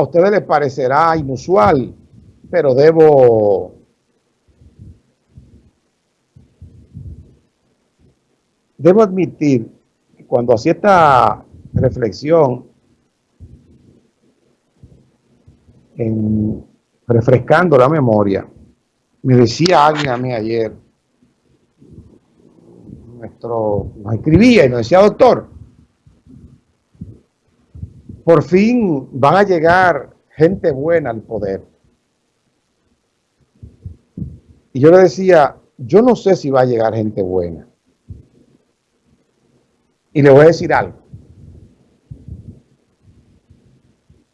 a ustedes les parecerá inusual, pero debo debo admitir que cuando hacía esta reflexión en refrescando la memoria, me decía alguien a mí ayer, nuestro, nos escribía y nos decía, doctor, por fin van a llegar gente buena al poder. Y yo le decía, yo no sé si va a llegar gente buena. Y le voy a decir algo.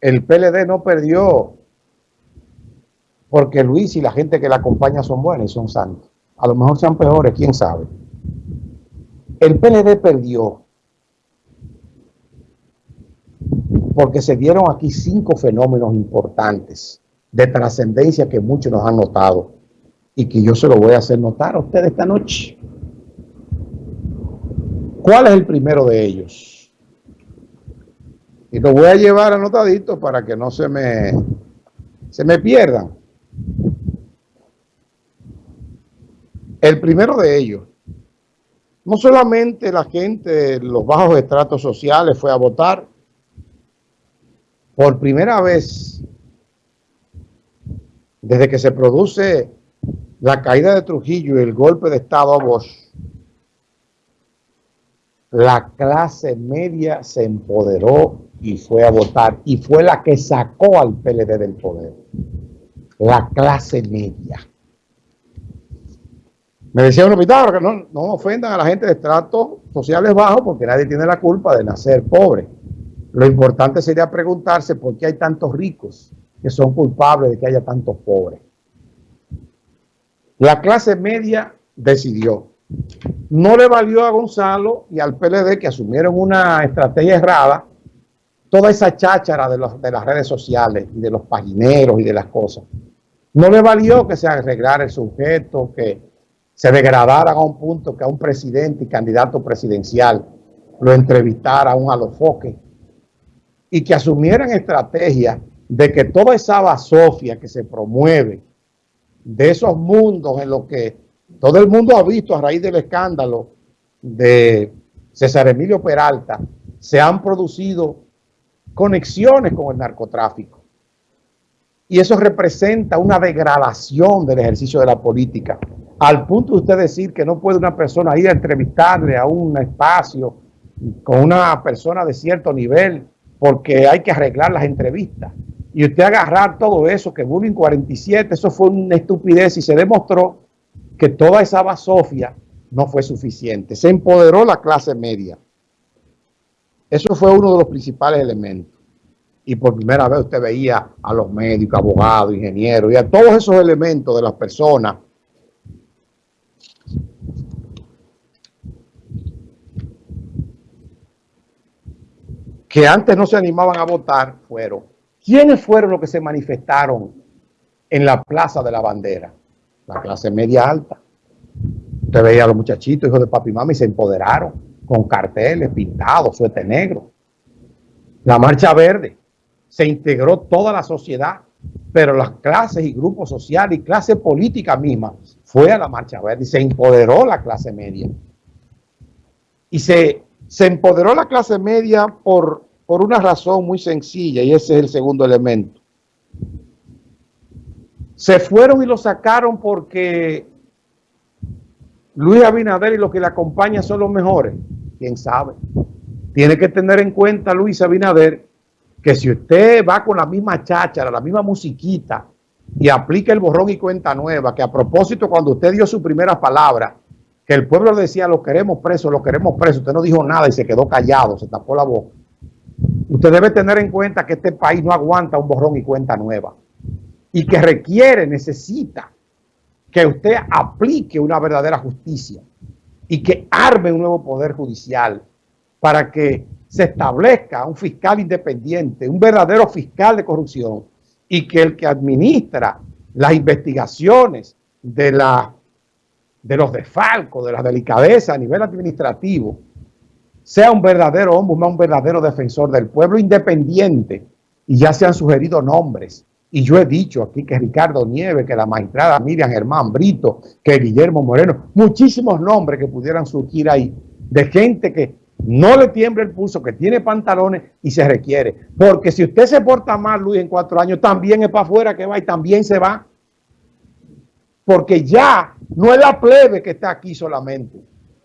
El PLD no perdió porque Luis y la gente que la acompaña son buenos y son santos. A lo mejor sean peores, quién sabe. El PLD perdió porque se dieron aquí cinco fenómenos importantes de trascendencia que muchos nos han notado y que yo se lo voy a hacer notar a ustedes esta noche. ¿Cuál es el primero de ellos? Y lo voy a llevar anotadito para que no se me, se me pierdan. El primero de ellos, no solamente la gente los bajos estratos sociales fue a votar, por primera vez desde que se produce la caída de Trujillo y el golpe de Estado a Bosch, la clase media se empoderó y fue a votar y fue la que sacó al PLD del poder. La clase media. Me decía un hospital que no, no ofendan a la gente de estratos sociales bajos porque nadie tiene la culpa de nacer pobre. Lo importante sería preguntarse por qué hay tantos ricos que son culpables de que haya tantos pobres. La clase media decidió. No le valió a Gonzalo y al PLD que asumieron una estrategia errada toda esa cháchara de, las redes sociales y de los pagineros y de las cosas. No le valió que se arreglara el sujeto, que se degradaran a un punto que a un presidente y candidato presidencial lo entrevistara a un alofoque y que asumieran estrategia de que toda esa basofia que se promueve de esos mundos en los que todo el mundo ha visto a raíz del escándalo de César Emilio Peralta, se han producido conexiones con el narcotráfico. Y eso representa una degradación del ejercicio de la política al punto de usted decir que no puede una persona ir a entrevistarle a un espacio con una persona de cierto nivel porque hay que arreglar las entrevistas. Y usted agarrar todo eso, que Bullying 47, eso fue una estupidez y se demostró que toda esa basofia no fue suficiente. Se empoderó la clase media. Eso fue uno de los principales elementos. Y por primera vez usted veía a los médicos, abogados, ingenieros y a todos esos elementos de las personas que antes no se animaban a votar fueron. ¿Quiénes fueron los que se manifestaron en la Plaza de la Bandera? La clase media alta. Usted veía a los muchachitos, hijos de papi y mami, se empoderaron con carteles pintados, suete negro. La Marcha Verde. Se integró toda la sociedad, pero las clases y grupos sociales y clase política misma fue a la Marcha Verde y se empoderó la clase media. Y se se empoderó la clase media por, por una razón muy sencilla y ese es el segundo elemento. Se fueron y lo sacaron porque Luis Abinader y los que le acompañan son los mejores. ¿Quién sabe? Tiene que tener en cuenta Luis Abinader que si usted va con la misma cháchara, la misma musiquita y aplica el borrón y cuenta nueva, que a propósito cuando usted dio su primera palabra, que el pueblo decía, lo queremos preso, lo queremos preso, usted no dijo nada y se quedó callado, se tapó la boca. Usted debe tener en cuenta que este país no aguanta un borrón y cuenta nueva y que requiere, necesita que usted aplique una verdadera justicia y que arme un nuevo poder judicial para que se establezca un fiscal independiente, un verdadero fiscal de corrupción y que el que administra las investigaciones de la de los desfalcos, de la delicadeza a nivel administrativo, sea un verdadero hombre, un verdadero defensor del pueblo independiente y ya se han sugerido nombres. Y yo he dicho aquí que Ricardo Nieves, que la magistrada Miriam Germán Brito, que Guillermo Moreno, muchísimos nombres que pudieran surgir ahí de gente que no le tiembla el pulso, que tiene pantalones y se requiere. Porque si usted se porta mal, Luis, en cuatro años, también es para afuera que va y también se va. Porque ya no es la plebe que está aquí solamente.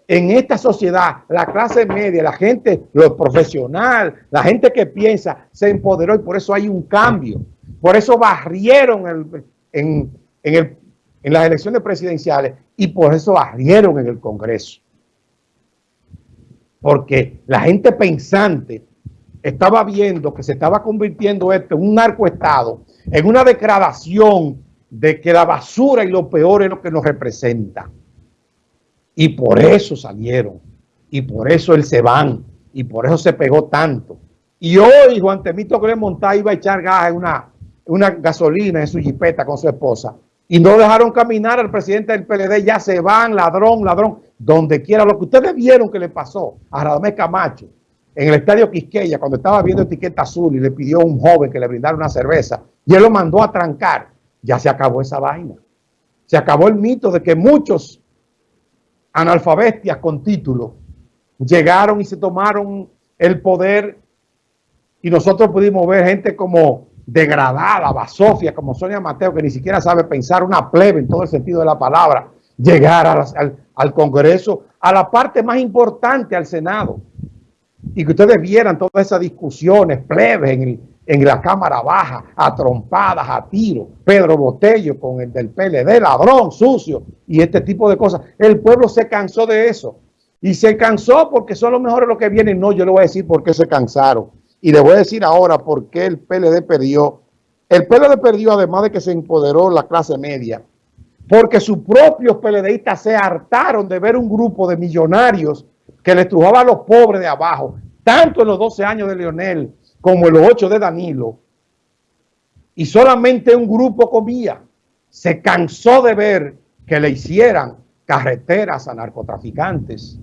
En esta sociedad, la clase media, la gente, lo profesional, la gente que piensa, se empoderó y por eso hay un cambio. Por eso barrieron en, en las elecciones presidenciales y por eso barrieron en el Congreso porque la gente pensante estaba viendo que se estaba convirtiendo esto en un narcoestado, en una degradación de que la basura y lo peor es lo que nos representa. Y por eso salieron, y por eso él se van, y por eso se pegó tanto. Y hoy Juan Temito le montaba iba a echar gas en una, una gasolina en su jipeta con su esposa, y no dejaron caminar al presidente del PLD, ya se van, ladrón, ladrón donde quiera. Lo que ustedes vieron que le pasó a Radamés Camacho en el estadio Quisqueya cuando estaba viendo etiqueta azul y le pidió a un joven que le brindara una cerveza y él lo mandó a trancar, ya se acabó esa vaina. Se acabó el mito de que muchos analfabestias con título llegaron y se tomaron el poder y nosotros pudimos ver gente como degradada, basofia, como Sonia Mateo, que ni siquiera sabe pensar, una plebe en todo el sentido de la palabra, llegar al, al Congreso, a la parte más importante, al Senado. Y que ustedes vieran todas esas discusiones plebes en, la Cámara Baja, a trompadas, a tiro, Pedro Botello con el del PLD, ladrón, sucio, y este tipo de cosas. El pueblo se cansó de eso. Y se cansó porque son los mejores los que vienen. No, yo le voy a decir por qué se cansaron. Y le voy a decir ahora por qué el PLD perdió. El PLD perdió, además de que se empoderó la clase media, porque sus propios PLDistas se hartaron de ver un grupo de millonarios que le estrujaba a los pobres de abajo, tanto en los 12 años de Leonel como los 8 de Danilo, y solamente un grupo comía. Se cansó de ver que le hicieran carreteras a narcotraficantes.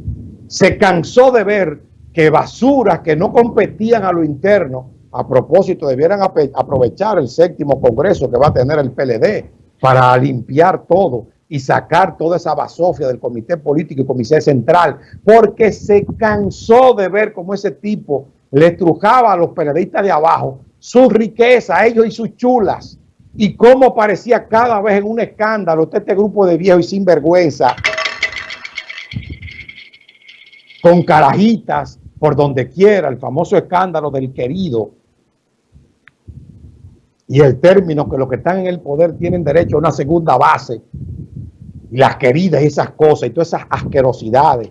Se cansó de ver que basuras que no competían a lo interno, a propósito, debieran aprovechar el séptimo congreso que va a tener el PLD para limpiar todo y sacar toda esa basofia del comité político y comité central, porque se cansó de ver cómo ese tipo le estrujaba a los periodistas de abajo su riqueza, ellos y sus chulas, y cómo parecía cada vez en un escándalo este grupo de viejos y sinvergüenza, con carajitas por donde quiera, el famoso escándalo del querido. Y el término que los que están en el poder tienen derecho a una segunda base. Y las queridas y esas cosas y todas esas asquerosidades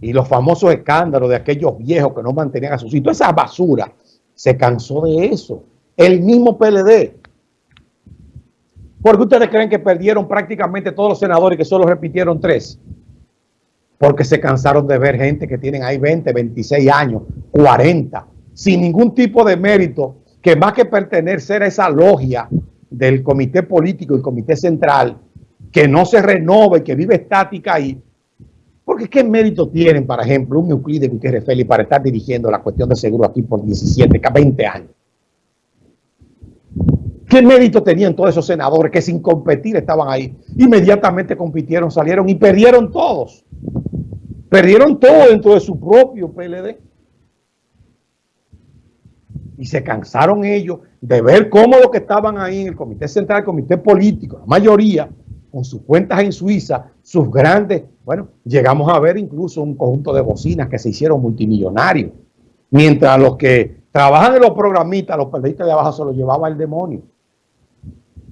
y los famosos escándalos de aquellos viejos que no mantenían a sus hijos, esa basura, se cansó de eso. El mismo PLD. ¿Por qué ustedes creen que perdieron prácticamente todos los senadores y que solo repitieron tres? Porque se cansaron de ver gente que tienen ahí 20, 26 años, 40, sin ningún tipo de mérito que más que pertenecer a esa logia del comité político y comité central, que no se renove, que vive estática ahí, porque ¿qué mérito tienen, por ejemplo, un Euclides Gutiérrez Félix para estar dirigiendo la cuestión de seguro aquí por 17, 20 años? ¿Qué mérito tenían todos esos senadores que sin competir estaban ahí? Inmediatamente compitieron, salieron y perdieron todos. Perdieron todo dentro de su propio PLD y se cansaron ellos de ver cómo los que estaban ahí en el comité central, el comité político, la mayoría, con sus cuentas en Suiza, sus grandes, bueno, llegamos a ver incluso un conjunto de bocinas que se hicieron multimillonarios, mientras los que trabajan en los programistas, los periodistas de abajo se los llevaba el demonio.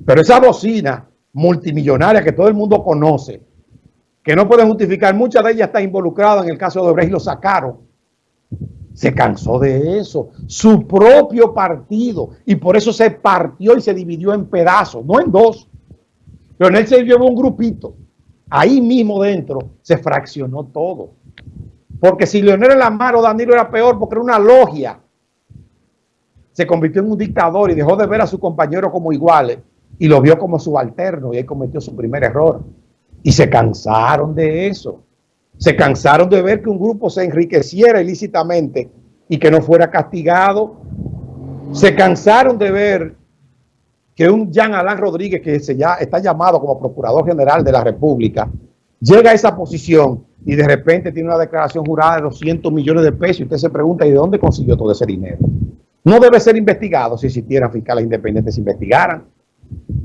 Pero esa bocina multimillonaria que todo el mundo conoce, que no pueden justificar, muchas de ellas están involucradas en el caso de Obrecht y lo sacaron, se cansó de eso. Su propio partido. Y por eso se partió y se dividió en pedazos, no en dos. Él se llevó un grupito. Ahí mismo dentro se fraccionó todo. Porque si Leonel era o Danilo era peor porque era una logia. Se convirtió en un dictador y dejó de ver a su compañero como iguales y lo vio como subalterno y ahí cometió su primer error. Y se cansaron de eso. Se cansaron de ver que un grupo se enriqueciera ilícitamente y que no fuera castigado se cansaron de ver que un Jean Alain Rodríguez, que se ya está llamado como Procurador General de la República, llega a esa posición y de repente tiene una declaración jurada de 200 millones de pesos y usted se pregunta, ¿y de dónde consiguió todo ese dinero? No debe ser investigado si existieran fiscales independientes si investigaran.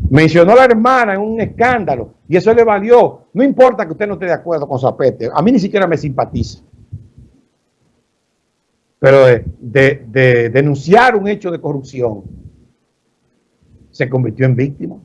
Mencionó a la hermana en un escándalo y eso le valió. No importa que usted no esté de acuerdo con Zapete, a mí ni siquiera me simpatiza. Pero de denunciar un hecho de corrupción, se convirtió en víctima.